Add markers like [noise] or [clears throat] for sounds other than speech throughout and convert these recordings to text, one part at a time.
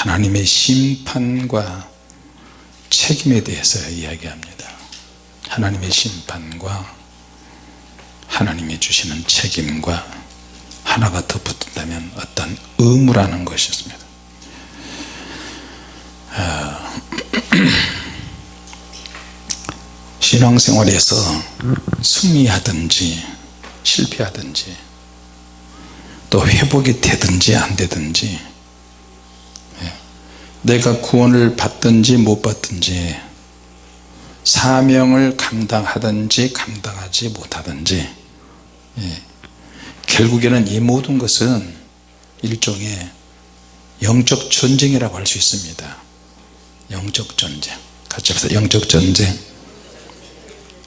하나님의 심판과 책임에 대해서 이야기합니다. 하나님의 심판과 하나님이 주시는 책임과 하나가 더 붙는다면 어떤 의무라는 것이었습니다. 아, [clears throat] 신앙생활에서 승리하든지 실패하든지 또 회복이 되든지 안 되든지 예, 내가 구원을 받든지 못 받든지 사명을 감당하든지 감당하지 못하든지 예, 결국에는 이 모든 것은 일종의 영적 전쟁이라고 할 수 있습니다. 영적 전쟁. 같이 합시다. 영적 전쟁.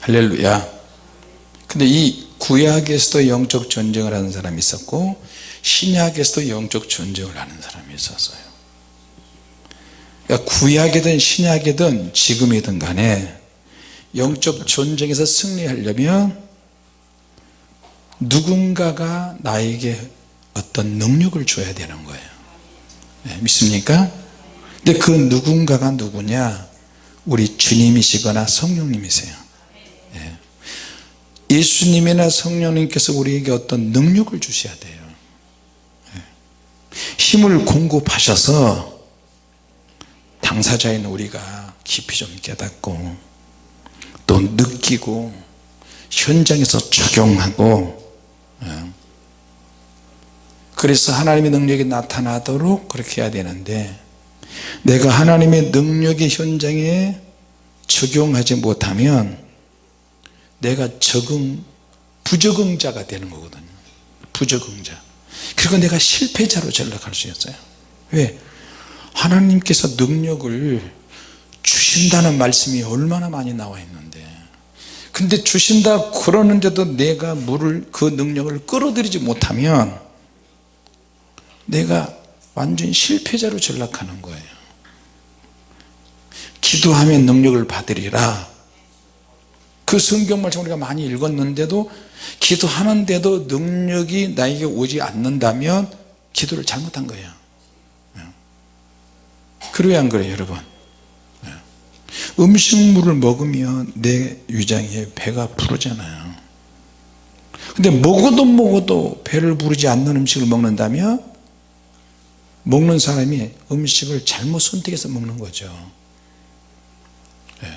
할렐루야. 근데 이 구약에서도 영적 전쟁을 하는 사람이 있었고 신약에서도 영적 전쟁을 하는 사람이 있었어요 그러니까 구약이든 신약이든 지금이든 간에 영적 전쟁에서 승리하려면 누군가가 나에게 어떤 능력을 줘야 되는 거예요 네, 믿습니까? 근데 그 누군가가 누구냐 우리 주님이시거나 성령님이세요 네. 예수님이나 성령님께서 우리에게 어떤 능력을 주셔야 돼요 네. 힘을 공급하셔서 당사자인 우리가 깊이 좀 깨닫고 또 느끼고 현장에서 적용하고 예. 그래서 하나님의 능력이 나타나도록 그렇게 해야 되는데 내가 하나님의 능력이 현장에 적용하지 못하면 내가 적응 부적응자가 되는 거거든요 부적응자 그리고 내가 실패자로 전락할 수 있어요 왜? 하나님께서 능력을 주신다는 말씀이 얼마나 많이 나와 있는데. 근데 주신다 그러는데도 내가 물을 그 능력을 끌어들이지 못하면 내가 완전 실패자로 전락하는 거예요. 기도하면 능력을 받으리라. 그 성경 말씀 우리가 많이 읽었는데도 기도하는데도 능력이 나에게 오지 않는다면 기도를 잘못한 거예요 그래야 안 그래요 여러분? 음식물을 먹으면 내 위장에 배가 부르잖아요. 근데 먹어도 먹어도 배를 부르지 않는 음식을 먹는다면 먹는 사람이 음식을 잘못 선택해서 먹는 거죠. 예.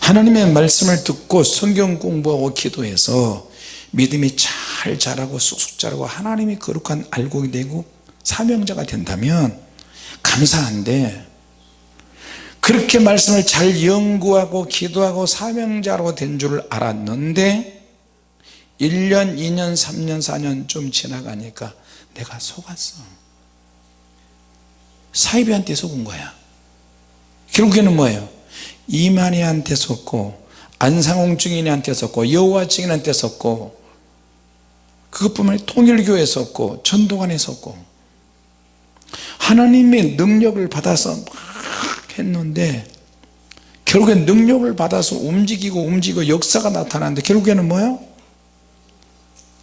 하나님의 말씀을 듣고 성경 공부하고 기도해서 믿음이 잘 자라고 쑥쑥 자라고 하나님이 거룩한 알곡이 되고 사명자가 된다면 감사한데 그렇게 말씀을 잘 연구하고 기도하고 사명자로 된 줄 알았는데 1년 2년 3년 4년 좀 지나가니까 내가 속았어. 사이비한테 속은 거야. 결국에는 뭐예요? 이만희한테 속고 안상홍 증인한테 속고 여호와 증인한테 속고 그것뿐만 아니라 통일교에 속고 전도관에 속고 하나님의 능력을 받아서 막 했는데 결국엔 능력을 받아서 움직이고 움직이고 역사가 나타나는데 결국에는 뭐예요?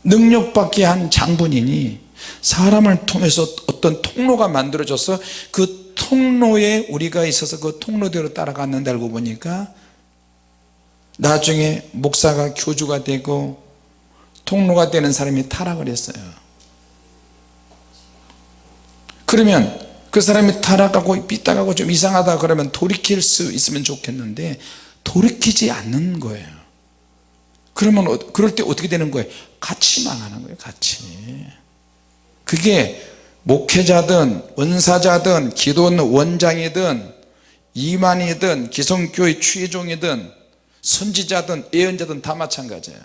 능력받게 한 장본인이 사람을 통해서 어떤 통로가 만들어져서 그 통로에 우리가 있어서 그 통로대로 따라갔는데 알고 보니까 나중에 목사가 교주가 되고 통로가 되는 사람이 타락을 했어요 그러면 그 사람이 타락하고 삐딱하고 좀 이상하다 그러면 돌이킬 수 있으면 좋겠는데 돌이키지 않는 거예요. 그러면 어, 그럴 때 어떻게 되는 거예요? 같이 망하는 거예요 같이. 그게 목회자든 원사자든 기도원 원장이든 이만이든 기성교회 추의종이든 선지자든 예언자든 다 마찬가지예요.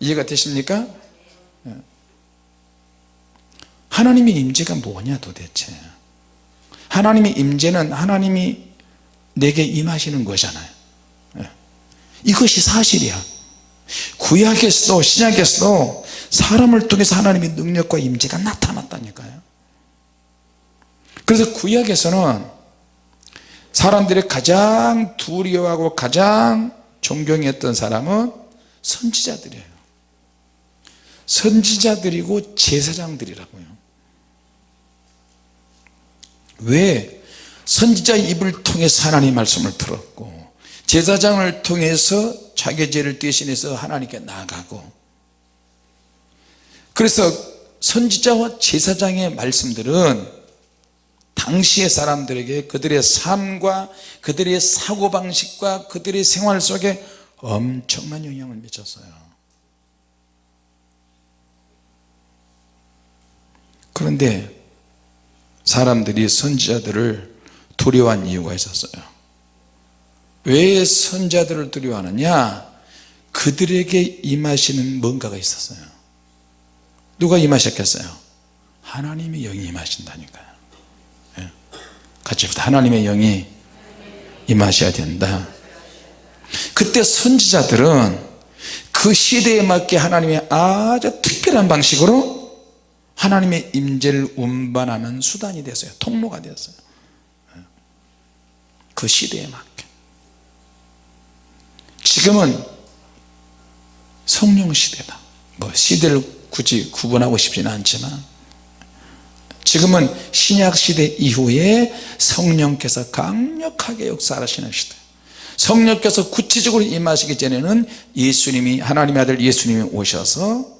이해가 되십니까? 하나님의 임재가 뭐냐 도대체? 하나님의 임재는 하나님이 내게 임하시는 거잖아요. 예. 이것이 사실이야. 구약에서도 신약에서도 사람을 통해서 하나님의 능력과 임재가 나타났다니까요. 그래서 구약에서는 사람들이 가장 두려워하고 가장 존경했던 사람은 선지자들이에요. 선지자들이고 제사장들이라고요 왜 선지자 입을 통해서 하나님 말씀을 들었고 제사장을 통해서 자기 죄를 대신해서 하나님께 나아가고 그래서 선지자와 제사장의 말씀들은 당시의 사람들에게 그들의 삶과 그들의 사고방식과 그들의 생활 속에 엄청난 영향을 미쳤어요. 그런데 사람들이 선지자들을 두려워한 이유가 있었어요. 왜 선지자들을 두려워하느냐? 그들에게 임하시는 뭔가가 있었어요. 누가 임하셨겠어요? 하나님의 영이 임하신다니까요. 예. 같이 하나님의 영이 임하셔야 된다. 그때 선지자들은 그 시대에 맞게 하나님의 아주 특별한 방식으로 하나님의 임재를 운반하는 수단이 됐어요. 통로가 되었어요. 그 시대에 맞게. 지금은 성령 시대다. 뭐 시대를 굳이 구분하고 싶지는 않지만 지금은 신약 시대 이후에 성령께서 강력하게 역사하시는 시대. 성령께서 구체적으로 임하시기 전에는 예수님이 하나님의 아들 예수님이 오셔서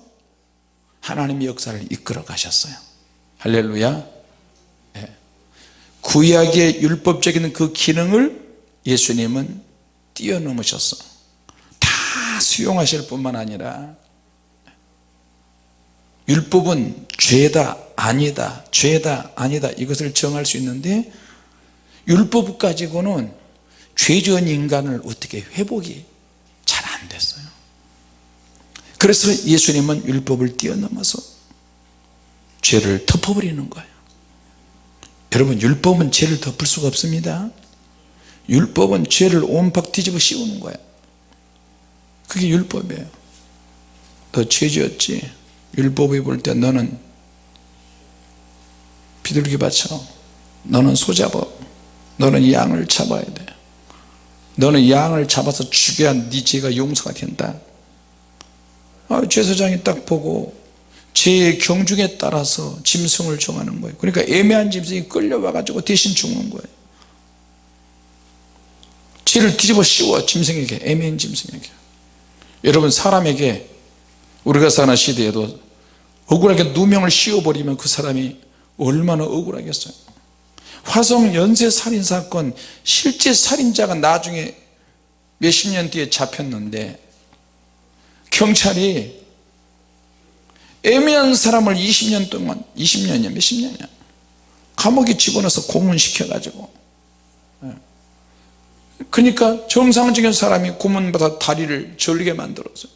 하나님의 역사를 이끌어 가셨어요. 할렐루야. 예. 구약의 율법적인 그 기능을 예수님은 뛰어넘으셨어. 다 수용하실 뿐만 아니라 율법은 죄다 아니다 죄다 아니다 이것을 정할 수 있는데 율법 가지고는 죄 지은 인간을 어떻게 회복이 잘 안 됐어요 그래서 예수님은 율법을 뛰어넘어서 죄를 덮어버리는 거예요. 여러분 율법은 죄를 덮을 수가 없습니다. 율법은 죄를 온팍 뒤집어 씌우는 거예요 그게 율법이에요. 너 죄지었지? 율법이 볼 때 너는 비둘기 바쳐. 너는 소잡어 너는 양을 잡아야 돼. 너는 양을 잡아서 죽여야 네 죄가 용서가 된다 아, 제사장이 딱 보고 죄의 경중에 따라서 짐승을 정하는 거예요. 그러니까 애매한 짐승이 끌려와 가지고 대신 죽는 거예요. 죄를 뒤집어 씌워 짐승에게 애매한 짐승에게. 여러분 사람에게 우리가 사는 시대에도 억울하게 누명을 씌워버리면 그 사람이 얼마나 억울하겠어요. 화성 연쇄살인사건 실제 살인자가 나중에 몇십 년 뒤에 잡혔는데 경찰이 애매한 사람을 20년 동안 20년이야 몇십 년이야? 감옥에 집어넣어서 고문시켜 가지고. 예. 그러니까 정상적인 사람이 고문받아 다리를 절게 만들었어요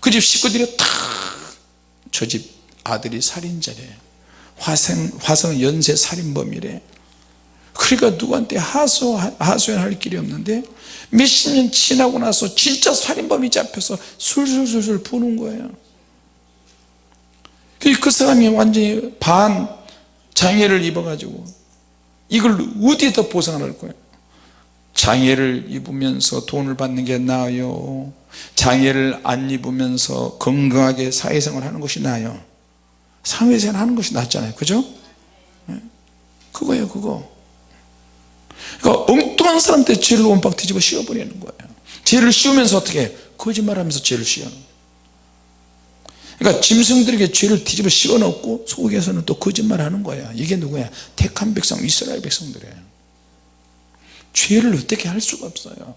그집 식구들이 다 저 집 아들이 살인자래. 화성, 화성 연쇄 살인범이래 그러니까 누구한테 하소, 하소연할 길이 없는데 몇십 년 지나고 나서 진짜 살인범이 잡혀서 술술술술 부는 거예요. 그 사람이 완전히 반 장애를 입어가지고 이걸 어디에다 보상을 거예요? 장애를 입으면서 돈을 받는 게 나아요? 장애를 안 입으면서 건강하게 사회생활 하는 것이 나아요? 사회생활 하는 것이 낫잖아요. 그죠? 네. 그거예요 그거 그러니까 엉뚱한 사람한테 죄를 온박 뒤집어 씌워버리는 거예요. 죄를 씌우면서 어떻게 거짓말하면서 죄를 씌워는 그러니까 짐승들에게 죄를 뒤집어 씌워놓고 속에서는 또 거짓말하는 거야. 이게 누구야? 택한 백성 이스라엘 백성들이에요. 죄를 어떻게 할 수가 없어요.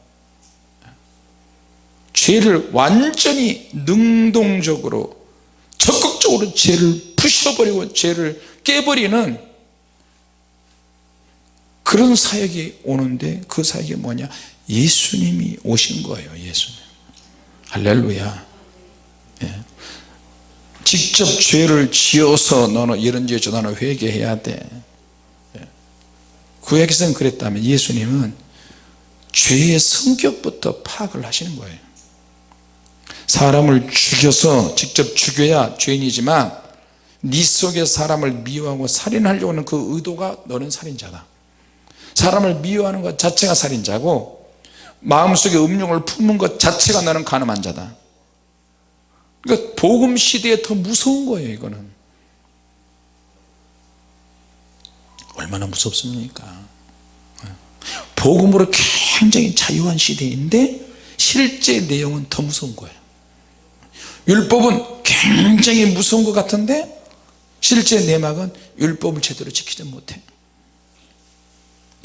죄를 완전히 능동적으로 적극적으로 죄를 부셔버리고 죄를 깨버리는 그런 사역이 오는데 그 사역이 뭐냐? 예수님이 오신 거예요 예수님. 할렐루야. 예. 직접 죄를 지어서 너는 이런 죄 너는 회개해야 돼. 예. 구약에서는 그랬다면 예수님은 죄의 성격부터 파악을 하시는 거예요. 사람을 죽여서 직접 죽여야 죄인이지만 네 속에 사람을 미워하고 살인하려고 하는 그 의도가 너는 살인자다 사람을 미워하는 것 자체가 살인자고 마음속에 음욕을 품은 것 자체가 나는 가늠한 자다. 그러니까 복음 시대에 더 무서운 거예요 이거는. 얼마나 무섭습니까? 복음으로 굉장히 자유한 시대인데 실제 내용은 더 무서운 거예요. 율법은 굉장히 무서운 것 같은데 실제 내막은 율법을 제대로 지키지 못해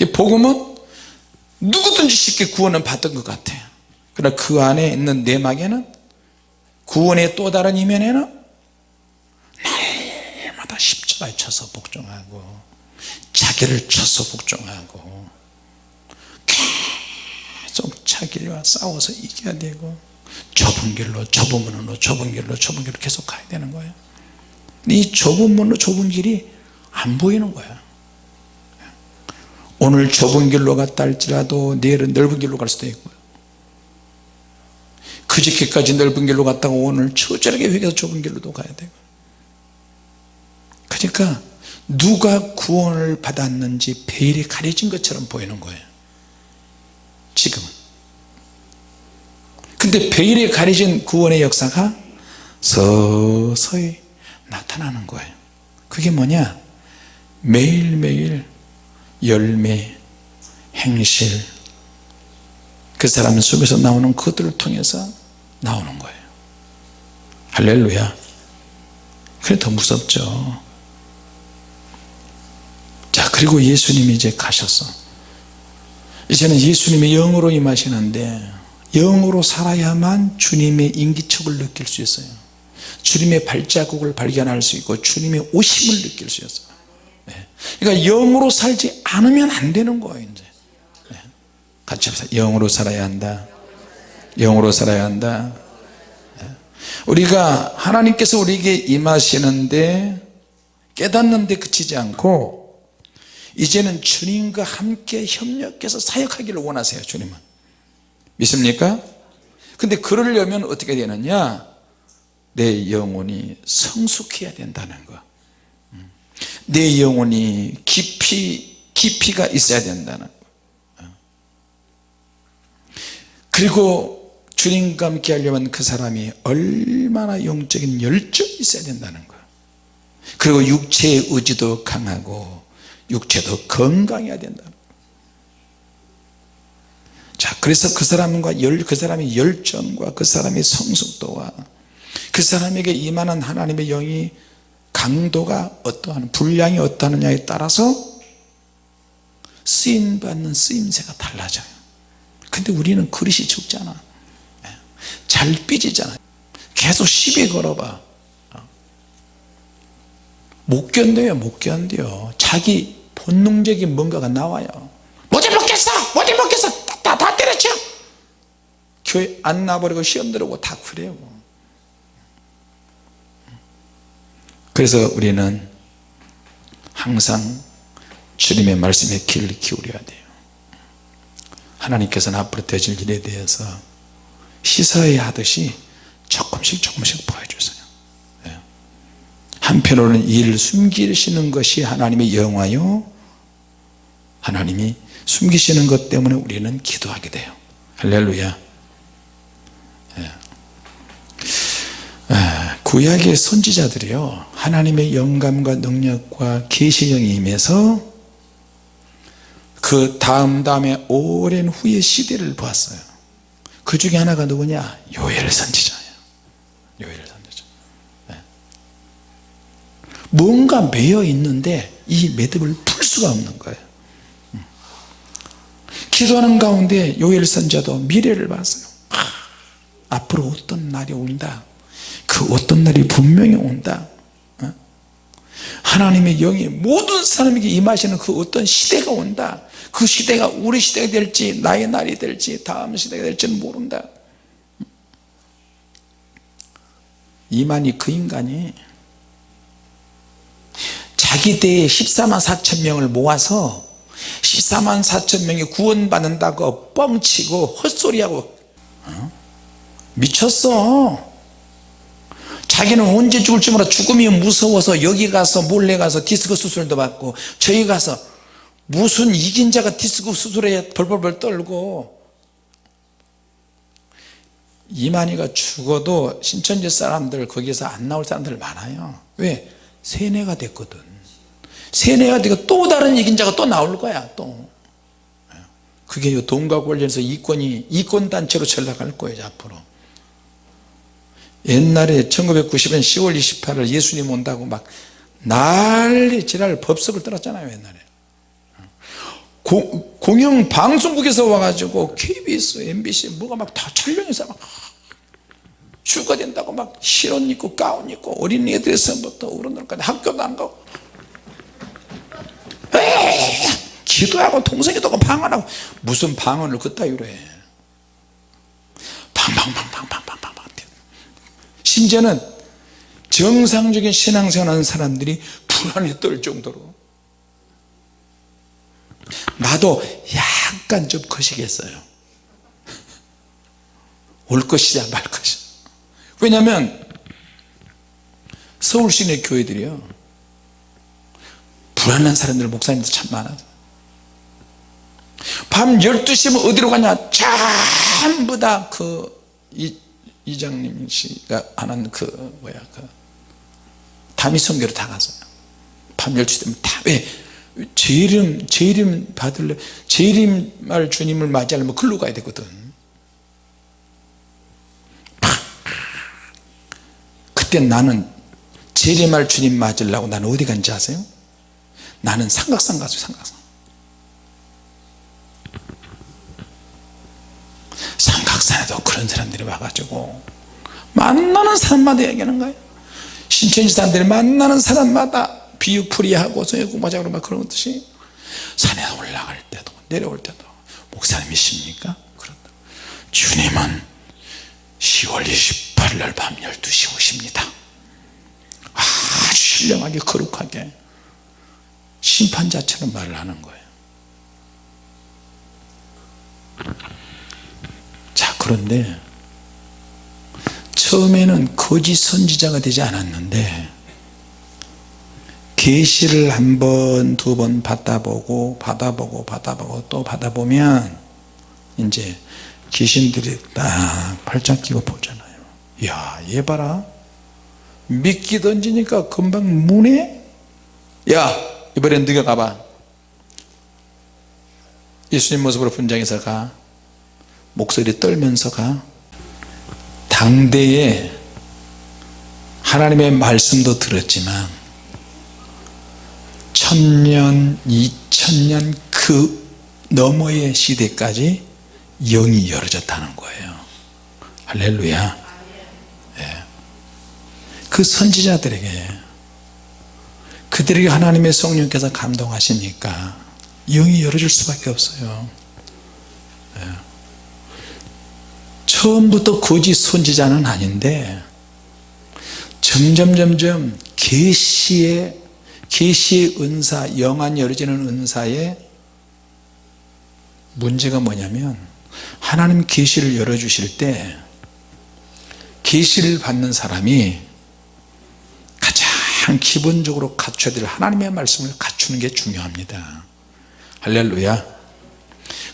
복음은 누구든지 쉽게 구원을 받던 것 같아요. 그러나 그 안에 있는 내막에는 구원의 또 다른 이면에는 날마다 십자가에 쳐서 복종하고 자기를 쳐서 복종하고 계속 자기와 싸워서 이겨야 되고 좁은 길로 좁은 문으로 좁은 길로 좁은 길로 계속 가야 되는 거예요. 이 좁은 문으로 좁은 길이 안 보이는 거야 오늘 좁은 길로 갔다 할지라도 내일은 넓은 길로 갈 수도 있고요. 그저께까지 넓은 길로 갔다가 오늘 처절하게 회개해서 좁은 길로도 가야 되고 그러니까 누가 구원을 받았는지 베일이 가려진 것처럼 보이는 거예요. 지금은. 근데 베일에 가려진 구원의 역사가 서서히 나타나는 거예요. 그게 뭐냐? 매일매일 열매 행실 그 사람 속에서 나오는 그들을 통해서 나오는 거예요. 할렐루야. 그래 더 무섭죠. 자 그리고 예수님이 이제 가셨어 이제는 예수님이 영으로 임하시는데 영으로 살아야만 주님의 인기척을 느낄 수 있어요. 주님의 발자국을 발견할 수 있고 주님의 오심을 느낄 수 있어요. 네. 그러니까 영으로 살지 않으면 안 되는 거예요 이제. 네. 같이 합시다. 영으로 살아야 한다. 영으로 살아야 한다. 네. 우리가 하나님께서 우리에게 임하시는데 깨닫는데 그치지 않고 이제는 주님과 함께 협력해서 사역하기를 원하세요 주님은. 믿습니까? 근데 그러려면 어떻게 되느냐? 내 영혼이 성숙해야 된다는 거 내 영혼이 깊이 깊이가 있어야 된다는 거. 그리고 주님과 함께 하려면 그 사람이 얼마나 영적인 열정이 있어야 된다는 거. 그리고 육체의 의지도 강하고 육체도 건강해야 된다 자 그래서 그 사람과 열, 그 사람의 열정과 그 사람의 성숙도와 그 사람에게 임하는 하나님의 영이 강도가 어떠한 분량이 어떠하느냐에 따라서 쓰임받는 쓰임새가 달라져요. 근데 우리는 그릇이 적잖아. 예. 잘 삐지잖아. 계속 시비 걸어봐. 못 견뎌요 못 견뎌요 자기 본능적인 뭔가가 나와요. 못해 먹겠어! 못해 먹겠어! 다, 다 때려쳐 교회 안 나버리고 시험 들어오고 다 그래요 그래서 우리는 항상 주님의 말씀에 귀를 기울여야 돼요. 하나님께서는 앞으로 되질 일에 대해서 시사해야 하듯이 조금씩 조금씩 보여주세요. 예. 한편으로는 일 숨기시는 것이 하나님의 영화요 하나님이 숨기시는 것 때문에 우리는 기도하게 돼요. 할렐루야. 예. 아, 구약의 선지자들이요. 하나님의 영감과 능력과 계시령이 임해서 그 다음 다음에 오랜 후의 시대를 보았어요. 그 중에 하나가 누구냐? 요엘 선지자예요. 요엘 선지자. 네. 뭔가 매여 있는데 이 매듭을 풀 수가 없는 거예요. 기도하는 가운데 요엘 선자도 미래를 봤어요. 아, 앞으로 어떤 날이 온다 그 어떤 날이 분명히 온다 어? 하나님의 영이 모든 사람에게 임하시는 그 어떤 시대가 온다 그 시대가 우리 시대가 될지 나의 날이 될지 다음 시대가 될지는 모른다 이만희 그 인간이 자기 대에 14만 4천 명을 모아서 14만 4천 명이 구원받는다고 뻥치고 헛소리하고 어? 미쳤어 자기는 언제 죽을지 몰라. 죽음이 무서워서 여기 가서 몰래 가서 디스크 수술도 받고 저기 가서 무슨 이긴 자가 디스크 수술에 벌벌벌 떨고 이만희가 죽어도 신천지 사람들 거기서 안 나올 사람들 많아요. 왜? 세뇌가 됐거든. 세뇌가 되고 또 다른 이긴 자가 또 나올 거야 또. 그게 요 돈과 관련해서 이권이 이권단체로 전락할 거예요 앞으로 옛날에 1990년 10월 28일 예수님 온다고 막 난리 지랄 법석을 떨었잖아요 옛날에. 고, 공영 방송국에서 와가지고 KBS, MBC 뭐가 막 다 촬영해서 막 주가 된다고 막 실옷 입고 가운 입고 어린이 애들에서부터 어른들까지 학교도 안 가고. 에이, 기도하고 통성기도 하고 방언하고. 무슨 방언을 그따위로 해 심지어는 정상적인 신앙생활 하는 사람들이 불안에 떨 정도로. 나도 약간 좀 거시겠어요. 올 것이냐 말 것이냐. 왜냐하면 서울 시내 교회들이요. 불안한 사람들 목사님들 참 많아요. 밤 12시면 어디로 가냐? 전부 다 그 이 장님 씨가 하는 그 뭐야 그 담임 선교로 다 갔어요. 밤 12시 되면 다왜 재림 재림 받을래? 재림할 주님을 맞이하려면 글로 가야 되거든. 그때 나는 재림할 주님 맞으려고 나는 어디 간지 아세요? 나는 삼각산 가서 삼각산 삼각산에도 그런 사람들이 와가지고 만나는 사람마다 얘기하는 거예요. 신천지 사람들이 만나는 사람마다 비유풀이하고 성경공부하자 그러면 그런 뜻이 산에 올라갈 때도 내려올 때도 목사님이십니까? 그런다. 주님은 10월 28일 날 밤 12시 오십니다. 아주 신령하게 거룩하게 심판자처럼 말을 하는 거예요. 자 그런데 처음에는 거짓 선지자가 되지 않았는데 계시를 한 번 두 번 받아보고 받아보고 받아보고 또 받아보면 이제 귀신들이 딱 팔짱 끼고 보잖아요. 야 얘 봐라. 미끼 던지니까 금방 무네? 야 이번엔 네가 가봐. 예수님 모습으로 분장해서 가 목소리 떨면서 가 당대에 하나님의 말씀도 들었지만 천년 이천년 그 너머의 시대까지 영이 열어졌다는 거예요 할렐루야 예. 그 선지자들에게 그들에게 하나님의 성령께서 감동하시니까 영이 열어질 수밖에 없어요 예. 처음부터 거짓 선지자는 아닌데 점점 점점 계시의 계시의 은사 영안 열어지는 은사의 문제가 뭐냐면 하나님 계시를 열어주실 때 계시를 받는 사람이 가장 기본적으로 갖춰야 될 하나님의 말씀을 갖추는 게 중요합니다. 할렐루야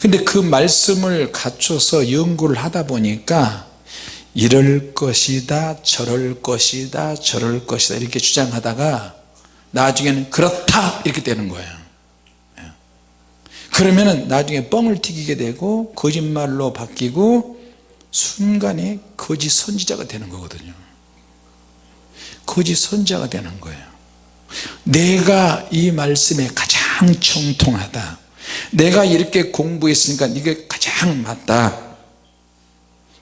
근데 그 말씀을 갖춰서 연구를 하다 보니까 이럴 것이다 저럴 것이다 저럴 것이다 이렇게 주장하다가 나중에는 그렇다 이렇게 되는 거예요. 예. 그러면은 나중에 뻥을 튀기게 되고 거짓말로 바뀌고 순간에 거짓 선지자가 되는 거거든요. 거짓 선지자가 되는 거예요. 내가 이 말씀에 가장 정통하다 내가 이렇게 공부했으니까 이게 가장 맞다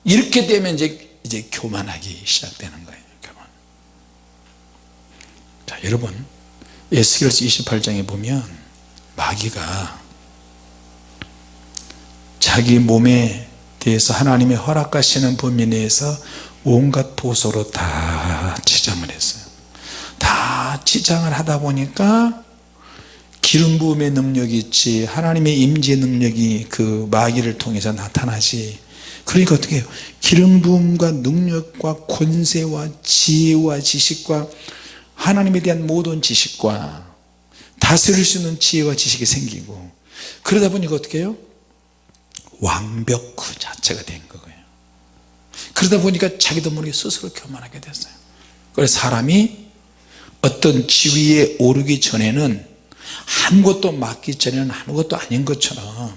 이렇게 되면 이제 이제 교만하기 시작되는 거예요 교만. 자 여러분 에스겔서 28장에 보면 마귀가 자기 몸에 대해서 하나님의 허락하시는 범위 내에서 온갖 보소로 다 치장을 했어요 다 치장을 하다 보니까 기름 부음의 능력이 있지 하나님의 임재 능력이 그 마귀를 통해서 나타나지. 그러니까 어떻게 해요? 기름 부음과 능력과 권세와 지혜와 지식과 하나님에 대한 모든 지식과 다스릴 수 있는 지혜와 지식이 생기고 그러다 보니까 어떻게 해요? 완벽 그 자체가 된 거예요. 그러다 보니까 자기도 모르게 스스로 교만하게 됐어요. 그래서 사람이 어떤 지위에 오르기 전에는 아무것도 맡기 전에는 아무것도 아닌 것처럼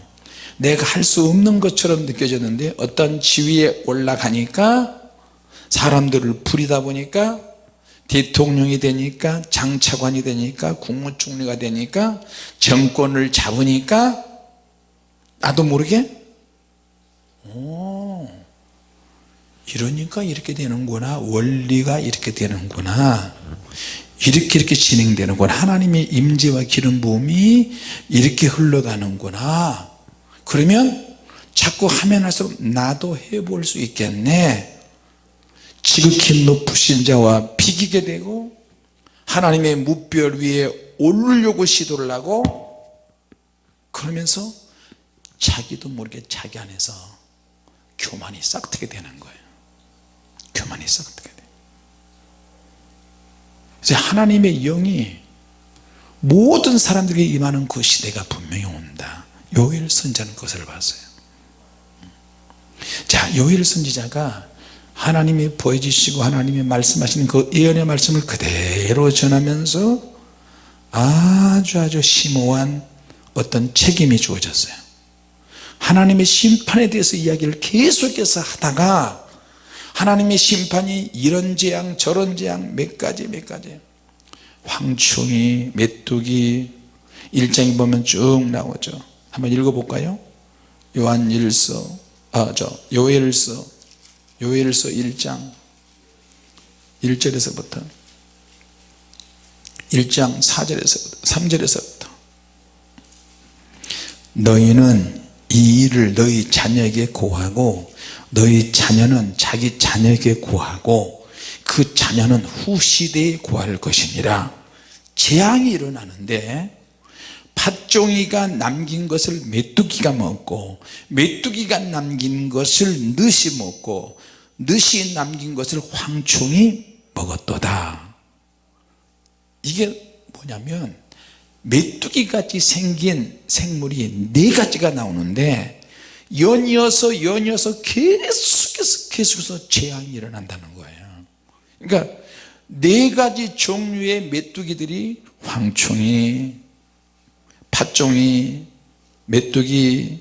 내가 할 수 없는 것처럼 느껴졌는데 어떤 지위에 올라가니까 사람들을 부리다 보니까 대통령이 되니까 장차관이 되니까 국무총리가 되니까 정권을 잡으니까 나도 모르게 오 이러니까 이렇게 되는구나. 원리가 이렇게 되는구나 이렇게 이렇게 진행되는구나. 하나님의 임재와 기름 부음이 이렇게 흘러가는구나. 그러면 자꾸 하면 할수록 나도 해볼 수 있겠네. 지극히 높으신 자와 비기게 되고 하나님의 무별 위에 오르려고 시도를 하고 그러면서 자기도 모르게 자기 안에서 교만이 싹트게 되는 거예요. 교만이 싹트게 그래서 하나님의 영이 모든 사람들에게 임하는 그 시대가 분명히 온다. 요엘 선지자는 그것을 봤어요. 자 요엘 선지자가 하나님이 보여주시고 하나님이 말씀하시는 그 예언의 말씀을 그대로 전하면서 아주 아주 심오한 어떤 책임이 주어졌어요. 하나님의 심판에 대해서 이야기를 계속해서 하다가 하나님의 심판이 이런 재앙 저런 재앙 몇 가지 몇 가지. 황충이 메뚜기 일장에 보면 쭉 나오죠. 한번 읽어볼까요? 요한 일서 아저 요엘서 요엘서 1장. 1절에서부터. 1장 4절에서부터 3절에서부터. 너희는 이 일을 너희 자녀에게 고하고 너희 자녀는 자기 자녀에게 고하고 그 자녀는 후 시대에 고할 것이니라. 재앙이 일어나는데 팥종이가 남긴 것을 메뚜기가 먹고 메뚜기가 남긴 것을 늦이 먹고 늦이 남긴 것을 황충이 먹었도다. 이게 뭐냐면 메뚜기 같이 생긴 생물이 네 가지가 나오는데 연이어서 연이어서 계속해서 계속해서 재앙이 일어난다는 거예요. 그러니까 네 가지 종류의 메뚜기들이 황충이 팥종이 메뚜기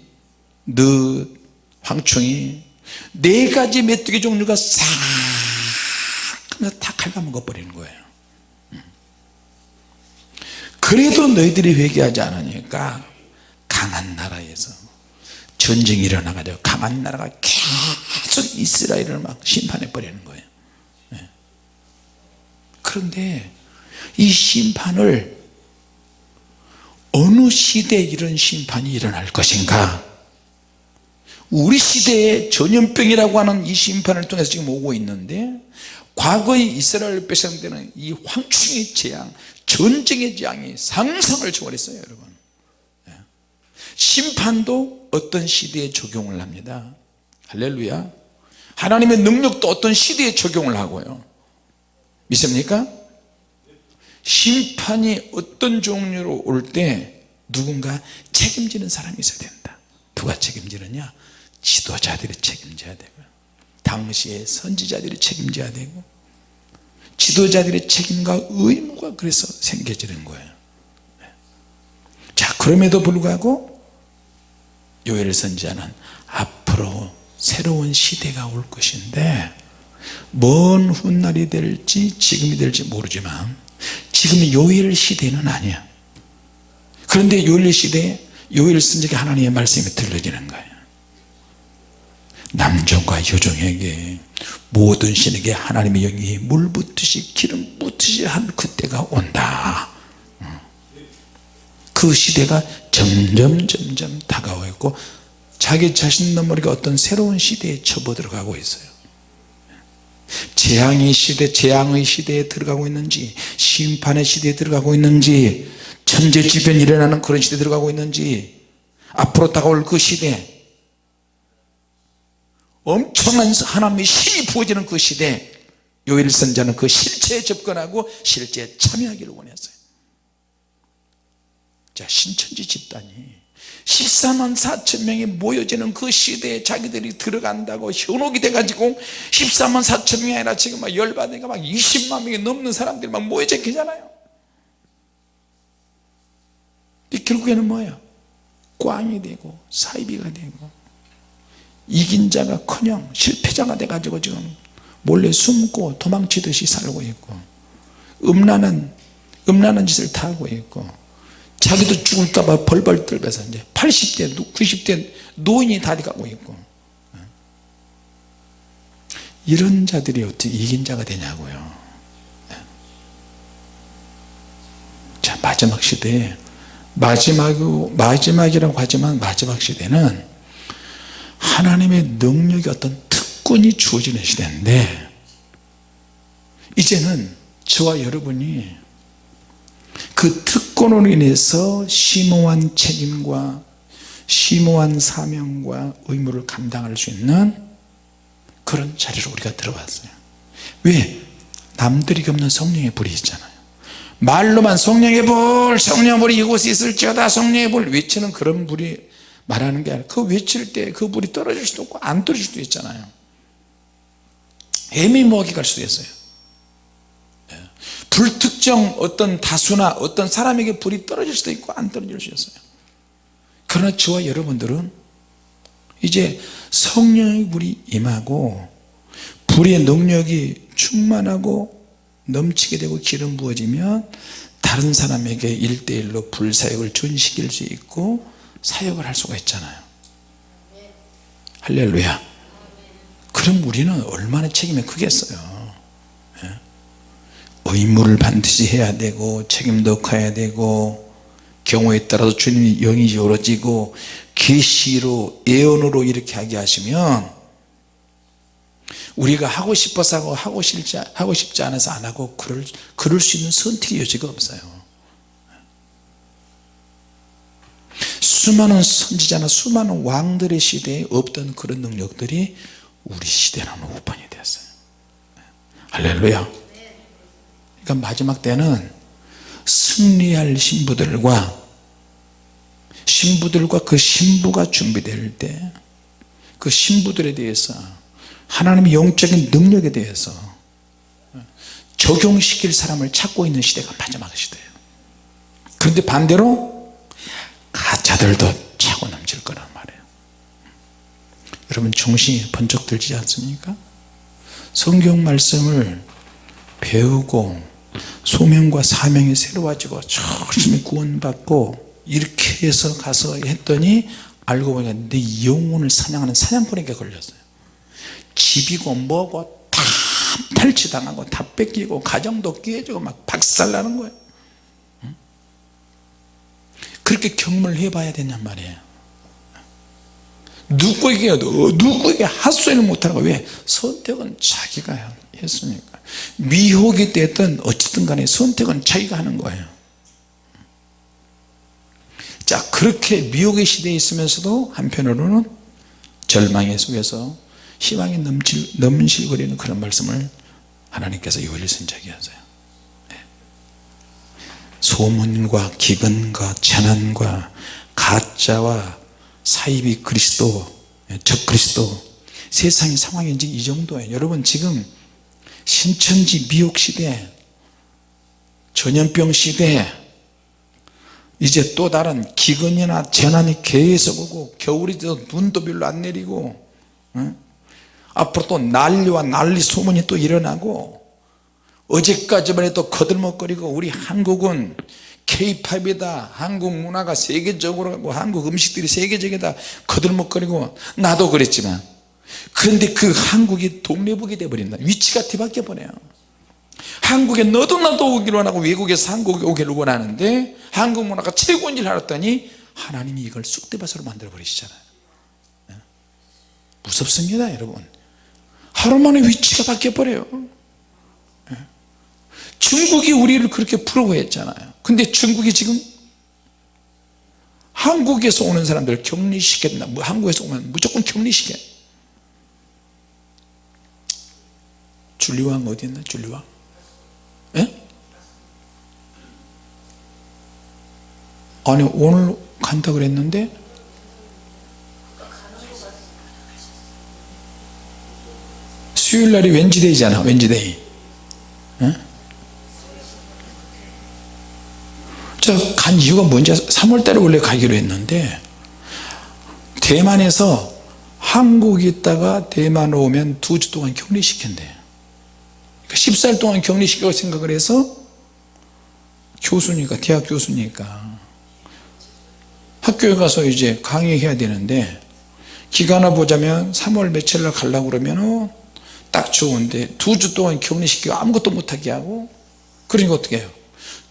늦 황충이 네 가지 메뚜기 종류가 싹다 갉아먹어 버리는 거예요 그래도 너희들이 회개하지 않으니까 강한 나라에서 전쟁이 일어나가지고 강한 나라가 계속 이스라엘을 막 심판해 버리는 거예요 네. 그런데 이 심판을 어느 시대에 이런 심판이 일어날 것인가 우리 시대에 전염병이라고 하는 이 심판을 통해서 지금 오고 있는데 과거의 이스라엘 백성 때는 이 황충의 재앙 전쟁의 재앙이 상상을 초월했어요 여러분. 예. 심판도 어떤 시대에 적용을 합니다. 할렐루야. 하나님의 능력도 어떤 시대에 적용을 하고요. 믿습니까? 심판이 어떤 종류로 올 때 누군가 책임지는 사람이 있어야 된다. 누가 책임지느냐? 지도자들이 책임져야 되고요 당시의 선지자들이 책임져야 되고 지도자들의 책임과 의무가 그래서 생겨지는 거예요 네. 자 그럼에도 불구하고 요엘 선지자는 앞으로 새로운 시대가 올 것인데 먼 훗날이 될지 지금이 될지 모르지만 지금 요일 시대는 아니야 그런데 요일 시대에 요일 선지자 하나님의 말씀이 들려지는 거예요 남종과 여종에게 모든 신에게 하나님의 영이 물 붓듯이 기름 붓듯이 한 그때가 온다. 그 시대가 점점 점점 다가오고 있고 자기 자신도 모르게 어떤 새로운 시대에 접어들어가고 있어요. 재앙의 시대 재앙의 시대에 들어가고 있는지 심판의 시대에 들어가고 있는지 천재지변이 일어나는 그런 시대에 들어가고 있는지 앞으로 다가올 그 시대 엄청난 하나님의 힘이 부어지는 그 시대 요일 선자는 그 실체에 접근하고 실제에 참여하기를 원했어요. 자 신천지 집단이 14만 4천 명이 모여지는 그 시대에 자기들이 들어간다고 현혹이 돼가지고 14만 4천 명이 아니라 지금 막 열받으니까 막 20만 명이 넘는 사람들이 막 모여져 계잖아요. 결국에는 뭐예요? 꽝이 되고 사이비가 되고 이긴 자가 커녕 실패자가 돼가지고 지금 몰래 숨고 도망치듯이 살고 있고 음란한 음란한 짓을 다 하고 있고 자기도 죽을까봐 벌벌 떨면서 이제 80대 90대 노인이 다리 가고 있고. 이런 자들이 어떻게 이긴 자가 되냐고요. 자 마지막 시대에 마지막, 마지막이라고 하지만 마지막 시대는 하나님의 능력이 어떤 특권이 주어지는 시대인데 이제는 저와 여러분이 그 특권으로 인해서 심오한 책임과 심오한 사명과 의무를 감당할 수 있는 그런 자리로 우리가 들어왔어요 왜? 남들이 없는 성령의 불이 있잖아요 말로만 성령의 불 성령의 불이 이곳에 있을지어다 성령의 불 외치는 그런 불이 말하는 게 아니라 그 외칠 때 그 불이 떨어질 수도 있고 안 떨어질 수도 있잖아요. 애미모호하게 갈 수도 있어요. 예. 불특정 어떤 다수나 어떤 사람에게 불이 떨어질 수도 있고 안 떨어질 수 있어요. 그러나 저와 여러분들은 이제 성령의 불이 임하고 불의 능력이 충만하고 넘치게 되고 기름 부어지면 다른 사람에게 일대일로 불사역을 전시킬 수 있고 사역을 할 수가 있잖아요. 할렐루야. 그럼 우리는 얼마나 책임이 크겠어요? 예? 의무를 반드시 해야 되고 책임도 커야 되고 경우에 따라서 주님의 영이 열어지고 계시로 예언으로 이렇게 하게 하시면 우리가 하고 싶어서 하고 하고 싶지, 하고 싶지 않아서 안 하고 그럴, 그럴 수 있는 선택의 여지가 없어요 수많은 선지자나 수많은 왕들의 시대에 없던 그런 능력들이 우리 시대는 오픈이 됐어요. 할렐루야. 그러니까 마지막 때는 승리할 신부들과 신부들과 그 신부가 준비될 때 그 신부들에 대해서 하나님의 영적인 능력에 대해서 적용시킬 사람을 찾고 있는 시대가 마지막 시대예요. 그런데 반대로 가짜들도 차고 넘칠 거란 말이에요. 여러분 정신이 번쩍 들지 않습니까? 성경 말씀을 배우고 소명과 사명이 새로워지고 열심히 구원받고 이렇게 해서 가서 했더니 알고 보니까 내 영혼을 사냥하는 사냥꾼에게 걸렸어요. 집이고 뭐고 다 탈취당하고 다 뺏기고 가정도 깨지고 막 박살나는 거예요 그렇게 경험을 해봐야 되냔 말이에요 누구에게 누구에게 못하는 거예요 왜? 선택은 자기가 했으니까 미혹이 됐든 어쨌든 간에 선택은 자기가 하는 거예요 자 그렇게 미혹의 시대에 있으면서도 한편으로는 절망의 속에서 희망이 넘칠, 넘실거리는 그런 말씀을 하나님께서 요엘 선자에게 하세요 네. 소문과 기근과 재난과 가짜와 사이비 그리스도 적 그리스도 세상의 상황이 이제 이 정도예요 여러분 지금 신천지 미혹 시대 전염병 시대 이제 또 다른 기근이나 재난이 계속 오고 겨울이 돼서 눈도 별로 안 내리고 어? 앞으로 또 난리와 난리 소문이 또 일어나고 어제까지만 해도 거들먹거리고 우리 한국은 케이팝이다 한국 문화가 세계적으로 가고 한국 음식들이 세계적이다 거들먹거리고 나도 그랬지만 그런데 그 한국이 동네북이 돼버린다 위치가 뒤바뀌어 버려요 한국에 너도 나도 오기를 원하고 외국에서 한국에 오기를 원하는데 한국 문화가 최고인 줄 알았더니 하나님이 이걸 쑥대밭으로 만들어 버리시잖아요 예? 무섭습니다 여러분 하루 만에 위치가 바뀌어 버려요 예? 중국이 우리를 그렇게 부러워했잖아요. 근데 중국이 지금 한국에서 오는 사람들을 격리시켰나? 뭐 한국에서 오면 무조건 격리시켜. 줄리왕 어디 있나? 줄리왕? 예? 아니 오늘 간다 그랬는데? 수요일날이 왠지데이잖아 왠지데이. 예? 저 간, 간 이유가 뭔지 3월달에 원래 가기로 했는데 대만에서 한국에 있다가 대만 오면 두 주 동안 격리시킨대. 그러니까 14일 동안 격리시키고 생각을 해서 교수니까 대학 교수니까. 학교에 가서 이제 강의해야 되는데 기간을 보자면 3월 며칠 날 가려고 그러면 딱 좋은데 두 주 동안 격리시키고 아무것도 못하게 하고 그러니까 어떻게 해요?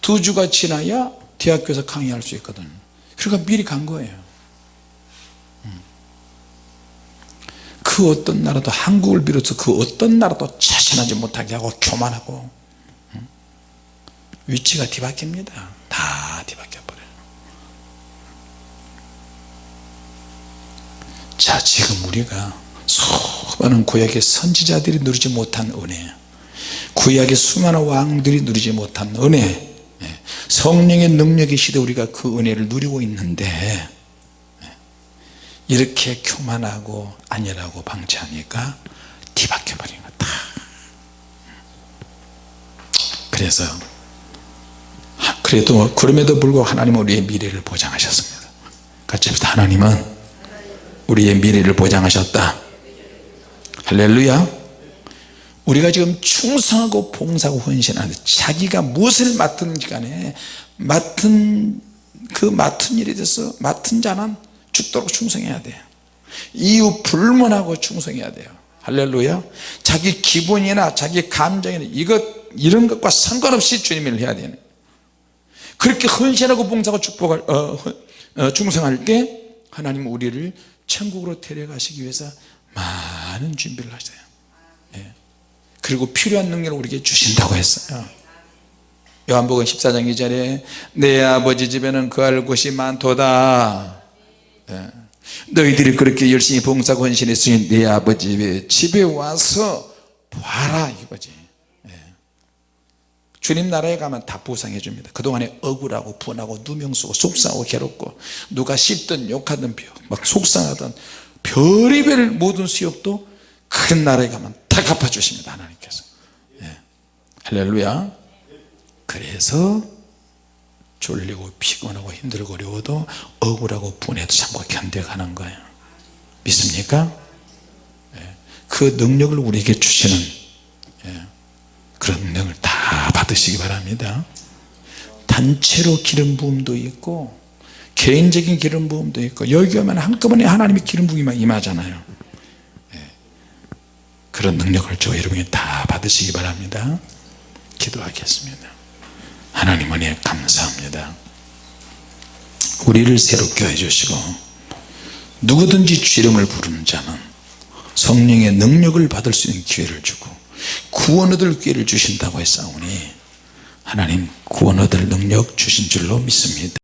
두 주가 지나야 대학교에서 강의할 수 있거든 그러니까 미리 간 거예요 음. 그 어떤 나라도 한국을 비롯해서 그 어떤 나라도 자신하지 못하게 하고 교만하고 음. 위치가 뒤바뀝니다 다 뒤바뀌어 버려요 자 지금 우리가 수많은 구약의 선지자들이 누리지 못한 은혜 구약의 수많은 왕들이 누리지 못한 은혜 예, 성령의 능력의 시대 우리가 그 은혜를 누리고 있는데 예, 이렇게 교만하고 안일하고 방치하니까 뒤바뀌어 버린 거다. 그래서 그래도 그럼에도 불구하고 하나님은 우리의 미래를 보장하셨습니다. 같이 합시다. 하나님은 우리의 미래를 보장하셨다. 할렐루야 우리가 지금 충성하고 봉사하고 헌신하는데 자기가 무엇을 맡든지 간에 맡은 그 맡은 일에 대해서 맡은 자는 죽도록 충성해야 돼요. 이유 불문하고 충성해야 돼요. 할렐루야. 자기 기분이나 자기 감정이나 이것 이런 것과 상관없이 주님을 해야 되는 그렇게 헌신하고 봉사하고 축복할 어, 어, 충성할 때 하나님 은 우리를 천국으로 데려가시기 위해서 많은 준비를 하세요. 예. 그리고 필요한 능력을 우리에게 주신다고 했어요 요한복음 14장 2절에 내 아버지 집에는 거할 곳이 많도다 예. 너희들이 그렇게 열심히 봉사하고 헌신했으니 내 아버지 집에 와서 봐라 이거지 예. 주님 나라에 가면 다 보상해 줍니다 그동안에 억울하고 분하고 누명 쓰고 속상하고 괴롭고 누가 씹든 욕하든 막 속상하던 별의별 모든 수욕도 큰 나라에 가면 다 갚아주십니다 하나님께서 예. 할렐루야 그래서 졸리고 피곤하고 힘들고 어려워도 억울하고 분해도 참고 견뎌가는 거예요 믿습니까? 예. 그 능력을 우리에게 주시는 예. 그런 능력을 다 받으시기 바랍니다 단체로 기름 부음도 있고 개인적인 기름 부음도 있고 여기 오면 한꺼번에 하나님의 기름 부음이 임하잖아요 예. 그런 능력을 저 여러분이 다 받으시기 바랍니다. 기도하겠습니다. 하나님 은혜 감사합니다. 우리를 새롭게 해주시고 누구든지 주 이름을 부르는 자는 성령의 능력을 받을 수 있는 기회를 주고 구원 얻을 기회를 주신다고 했사오니 하나님 구원 얻을 능력 주신 줄로 믿습니다